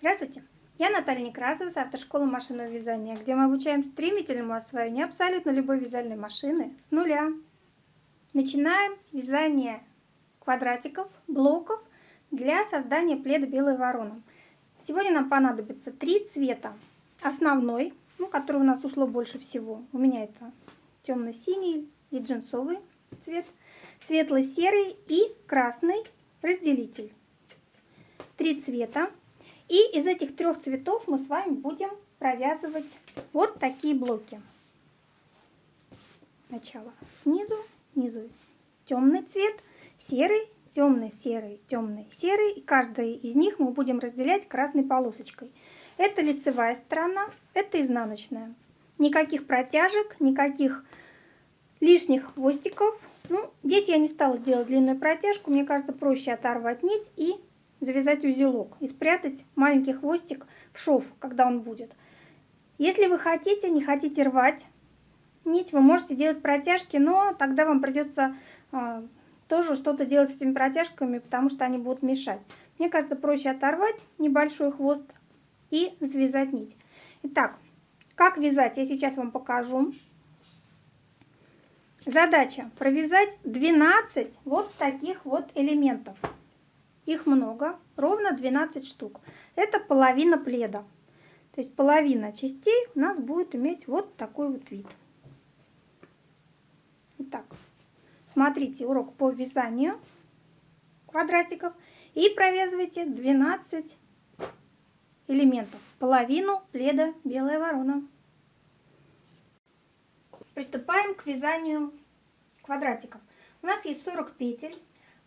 Здравствуйте! Я Наталья Некрасова с автошколы машинного вязания, где мы обучаем стремительному освоению абсолютно любой вязальной машины с нуля. Начинаем вязание квадратиков, блоков для создания пледа «Белая ворона». Сегодня нам понадобится три цвета. Основной, ну, который у нас ушло больше всего. У меня это темно-синий и джинсовый цвет, светло-серый и красный разделитель. Три цвета. И из этих трех цветов мы с вами будем провязывать вот такие блоки. Сначала снизу, снизу темный цвет, серый, темный, серый, темный, серый. И каждый из них мы будем разделять красной полосочкой. Это лицевая сторона, это изнаночная. Никаких протяжек, никаких лишних хвостиков. Ну, здесь я не стала делать длинную протяжку. Мне кажется, проще оторвать нить и завязать узелок и спрятать маленький хвостик в шов, когда он будет. Если вы хотите, не хотите рвать нить, вы можете делать протяжки, но тогда вам придется э, тоже что-то делать с этими протяжками, потому что они будут мешать. Мне кажется, проще оторвать небольшой хвост и завязать нить. Итак, как вязать, я сейчас вам покажу. Задача провязать 12 вот таких вот элементов. Их много, ровно 12 штук. Это половина пледа. То есть половина частей у нас будет иметь вот такой вот вид. Итак, смотрите урок по вязанию квадратиков и провязывайте 12 элементов. Половину пледа белая ворона. Приступаем к вязанию квадратиков. У нас есть 40 петель.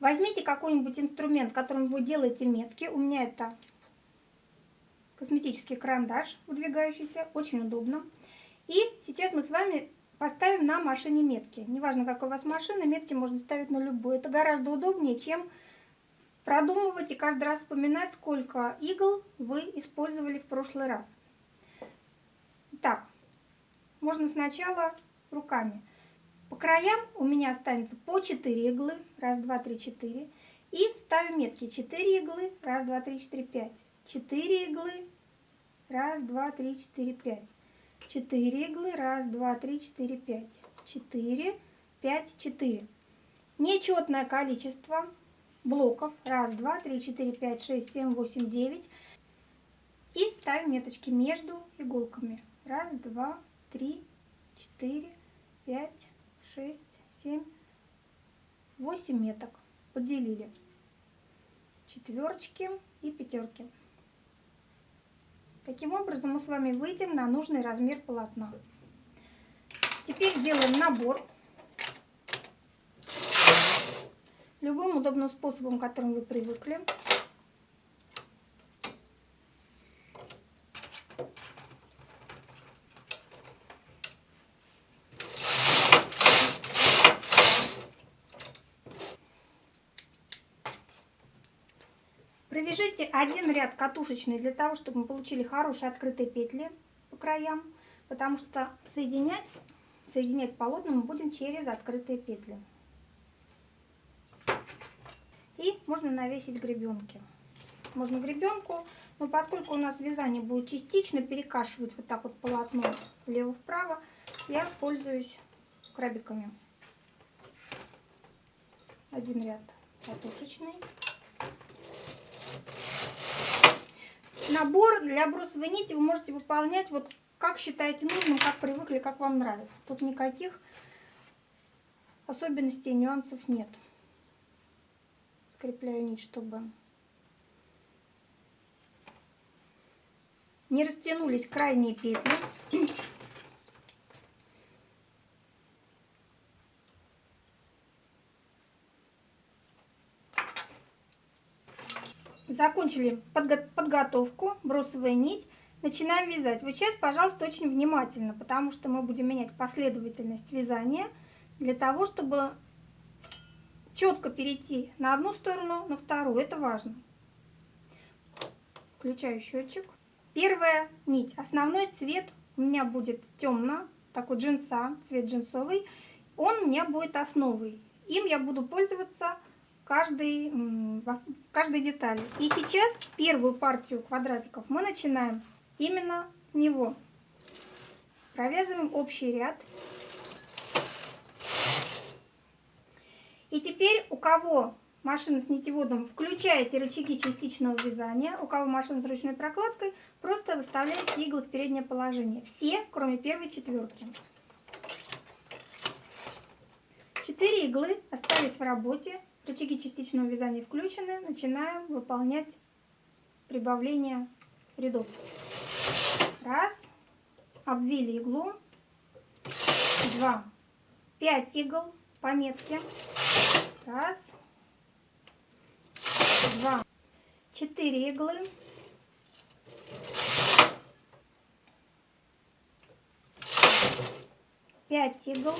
Возьмите какой-нибудь инструмент, которым вы делаете метки. У меня это косметический карандаш выдвигающийся, очень удобно. И сейчас мы с вами поставим на машине метки. Неважно, какой у вас машина, метки можно ставить на любую. Это гораздо удобнее, чем продумывать и каждый раз вспоминать, сколько игл вы использовали в прошлый раз. Так, можно сначала руками. По краям у меня останется по 4 иглы. Раз, два, три, четыре. И ставим метки. 4 иглы. Раз, два, три, четыре, пять. 4 иглы. Раз, два, три, четыре, пять. 4 иглы. Раз, два, три, четыре, пять. 4, 5, 4. Нечетное количество блоков. Раз, два, три, четыре, пять, шесть, семь, восемь, девять. И ставим меточки между иголками. Раз, два, три, четыре, пять, 6, 7, 8 меток. Поделили. Четверочки и пятерки. Таким образом мы с вами выйдем на нужный размер полотна. Теперь делаем набор. Любым удобным способом, которым вы привыкли. Провяжите один ряд катушечный для того, чтобы мы получили хорошие открытые петли по краям, потому что соединять, соединять полотна мы будем через открытые петли. И можно навесить гребенки. Можно гребенку, но поскольку у нас вязание будет частично перекашивать вот так вот полотно влево-вправо, я пользуюсь крабиками. Один ряд катушечный. Набор для брусовой нити вы можете выполнять вот как считаете нужным, как привыкли, как вам нравится. Тут никаких особенностей, нюансов нет. Скрепляю нить, чтобы не растянулись крайние петли. Закончили подго подготовку, бросовая нить. Начинаем вязать. Вот сейчас, пожалуйста, очень внимательно, потому что мы будем менять последовательность вязания для того, чтобы четко перейти на одну сторону, на вторую. Это важно. Включаю счетчик. Первая нить. Основной цвет у меня будет темно, такой джинса, цвет джинсовый. Он у меня будет основой. Им я буду пользоваться каждой, в каждой детали. И сейчас первую партию квадратиков мы начинаем именно с него. Провязываем общий ряд. И теперь у кого машина с нитеводом, включаете рычаги частичного вязания. У кого машина с ручной прокладкой, просто выставляете иглы в переднее положение. Все, кроме первой четверки. Четыре иглы остались в работе. Рычаги частичного вязания включены. Начинаем выполнять прибавление рядов. Раз. Обвили иглу. Два. Пять игл по метке. Раз. Два. Четыре иглы. Пять игл.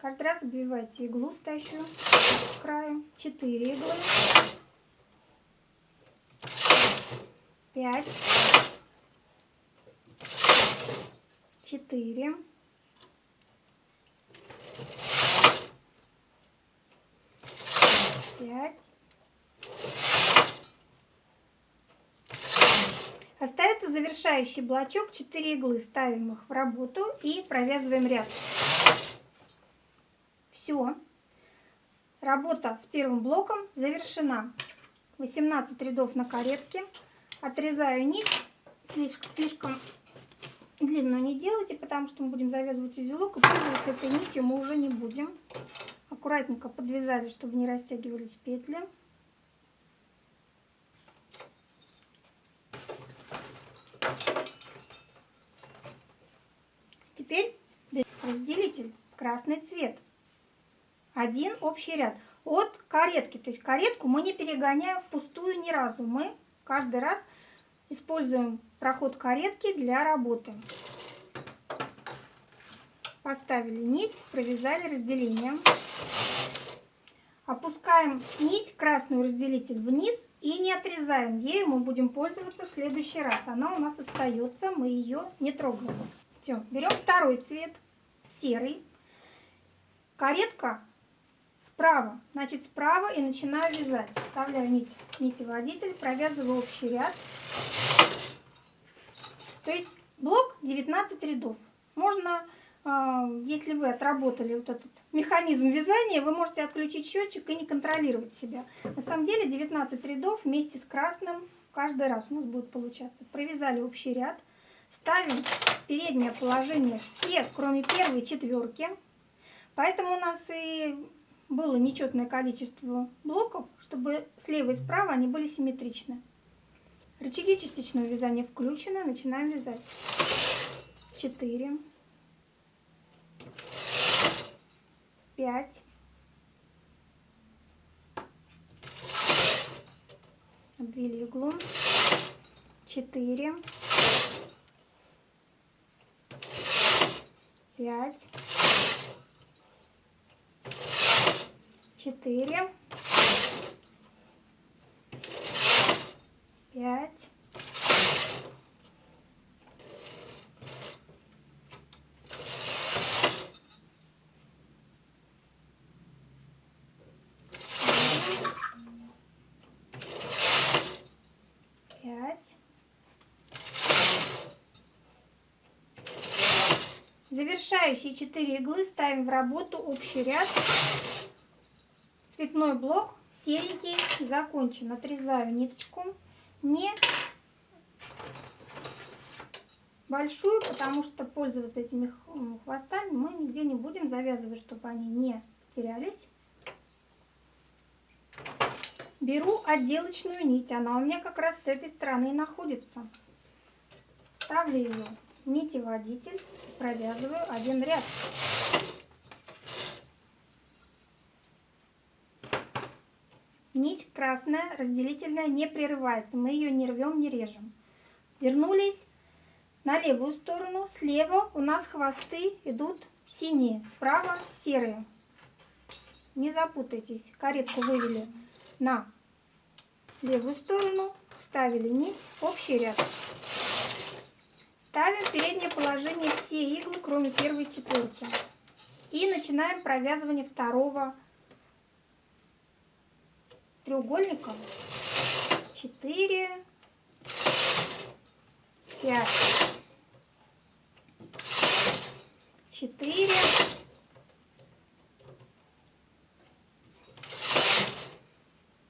Каждый раз обвивайте иглу стоящую с краю. Четыре иглы. Пять. Четыре. Пять. Остается завершающий блочок, 4 иглы. Ставим их в работу и провязываем ряд. Все. Работа с первым блоком завершена. 18 рядов на каретке. Отрезаю нить. Слишком, слишком длинную не делайте, потому что мы будем завязывать узелок. И пользоваться этой нитью мы уже не будем. Аккуратненько подвязали, чтобы не растягивались петли. Теперь разделитель красный цвет один общий ряд от каретки. То есть каретку мы не перегоняем впустую ни разу. Мы каждый раз используем проход каретки для работы. Поставили нить, провязали разделением. Опускаем нить, красную разделитель вниз и не отрезаем. Ею мы будем пользоваться в следующий раз. Она у нас остается, мы ее не трогаем. Все, берем второй цвет, серый. Каретка справа. Значит, справа и начинаю вязать. Вставляю нить, нитеводитель, провязываю общий ряд. То есть блок 19 рядов. Можно, а, если вы отработали вот этот механизм вязания, вы можете отключить счетчик и не контролировать себя. На самом деле 19 рядов вместе с красным каждый раз у нас будет получаться. Провязали общий ряд. Ставим переднее положение все, кроме первой четверки. Поэтому у нас и было нечетное количество блоков, чтобы слева и справа они были симметричны. Рычаги частичного вязания включены. Начинаем вязать. 4, 5, обвили иглу, 4, 5, четыре, пять, пять. Завершающие 4 иглы ставим в работу общий ряд Цветной блок серенький закончен. Отрезаю ниточку. Не большую, потому что пользоваться этими хвостами мы нигде не будем завязывать, чтобы они не терялись. Беру отделочную нить. Она у меня как раз с этой стороны находится. Ставлю ее нитеводитель, провязываю один ряд. Нить красная, разделительная, не прерывается. Мы ее не рвем, не режем. Вернулись на левую сторону. Слева у нас хвосты идут синие, справа серые. Не запутайтесь. Каретку вывели на левую сторону, вставили нить, общий ряд. Ставим в переднее положение все иглы, кроме первой четверки. И начинаем провязывание второго треугольника. Четыре, пять, четыре,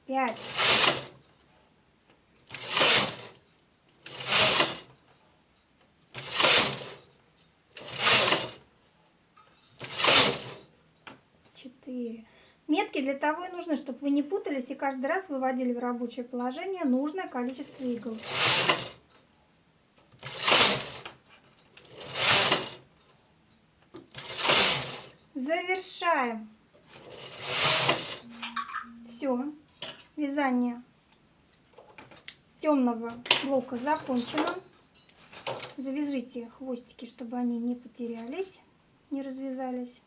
пять. Четыре. Метки для того и нужны, чтобы вы не путались и каждый раз выводили в рабочее положение нужное количество игл. Завершаем. Все. Вязание темного блока закончено. Завяжите хвостики, чтобы они не потерялись, не развязались.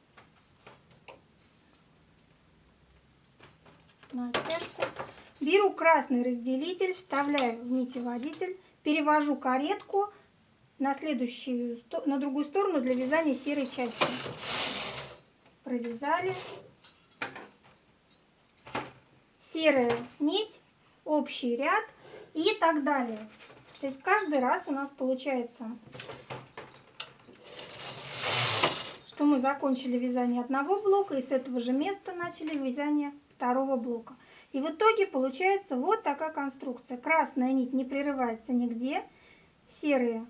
Натяжку. Беру красный разделитель, вставляю в нитеводитель, перевожу каретку на следующую, на другую сторону для вязания серой части. Провязали. Серая нить, общий ряд и так далее. То есть каждый раз у нас получается, что мы закончили вязание одного блока и с этого же места начали вязание второго блока. И в итоге получается вот такая конструкция. Красная нить не прерывается нигде, серые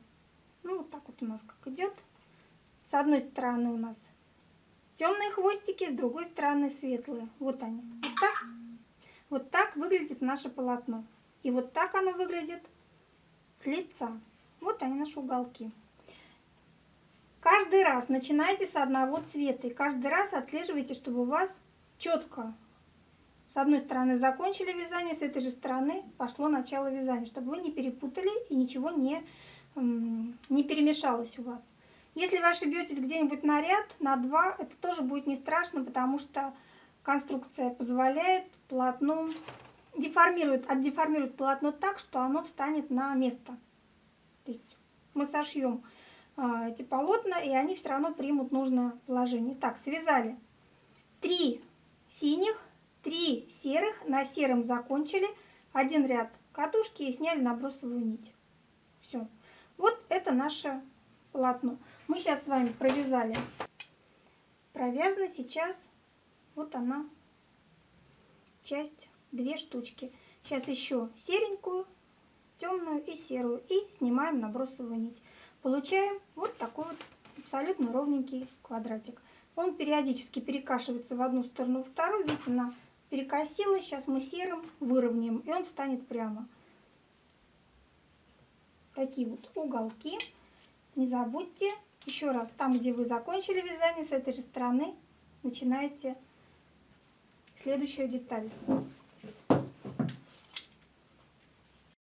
ну, вот так вот у нас как идет. С одной стороны у нас темные хвостики, с другой стороны светлые. Вот они. Вот так, вот так выглядит наше полотно. И вот так оно выглядит с лица. Вот они наши уголки. Каждый раз начинайте с одного цвета. И каждый раз отслеживайте, чтобы у вас четко с одной стороны закончили вязание, с этой же стороны пошло начало вязания, чтобы вы не перепутали и ничего не не перемешалось у вас. Если вы ошибетесь где-нибудь на ряд, на два, это тоже будет не страшно, потому что конструкция позволяет полотну, деформирует, отдеформирует полотно так, что оно встанет на место. То есть мы сошьем а, эти полотна, и они все равно примут нужное положение. Так, связали три синих, три серых, на сером закончили, один ряд катушки и сняли набросовую нить. Все. Вот это наше полотно. Мы сейчас с вами провязали. Провязано сейчас вот она, часть, две штучки. Сейчас еще серенькую, темную и серую. И снимаем набросовую нить. Получаем вот такой вот абсолютно ровненький квадратик. Он периодически перекашивается в одну сторону, в вторую. Видите, она перекосилась. Сейчас мы серым выровняем, и он станет прямо такие вот уголки. Не забудьте еще раз, там, где вы закончили вязание, с этой же стороны начинаете следующую деталь.